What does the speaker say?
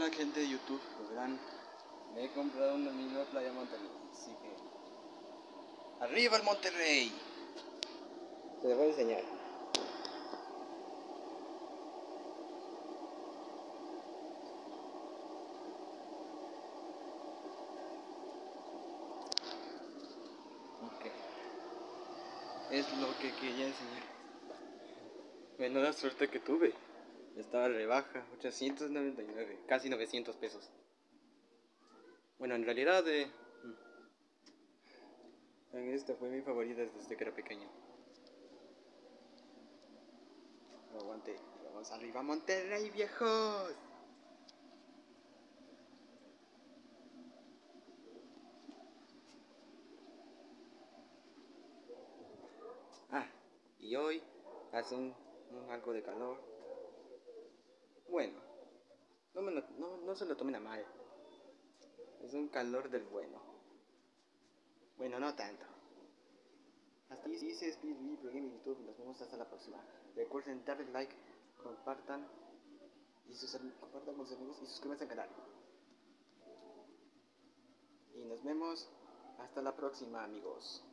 Hola gente de YouTube, lo verán. Me he comprado una misma playa Monterrey, así que... ¡Arriba el Monterrey! Te lo voy a enseñar. Ok. Es lo que quería enseñar. Menuda suerte que tuve. Estaba rebaja, 899, casi 900 pesos. Bueno, en realidad, eh, esta fue mi favorita desde que era pequeño. aguante, vamos arriba Monterrey, viejos. Ah, y hoy hace un algo de calor. Bueno, no, no, no se lo tomen a mal. Es un calor del bueno. Bueno, no tanto. Hasta aquí dice Speed Pro Gaming YouTube. Nos vemos hasta la próxima. Recuerden darle like, compartan y sus, compartan con sus amigos y suscríbanse al canal. Y nos vemos hasta la próxima, amigos.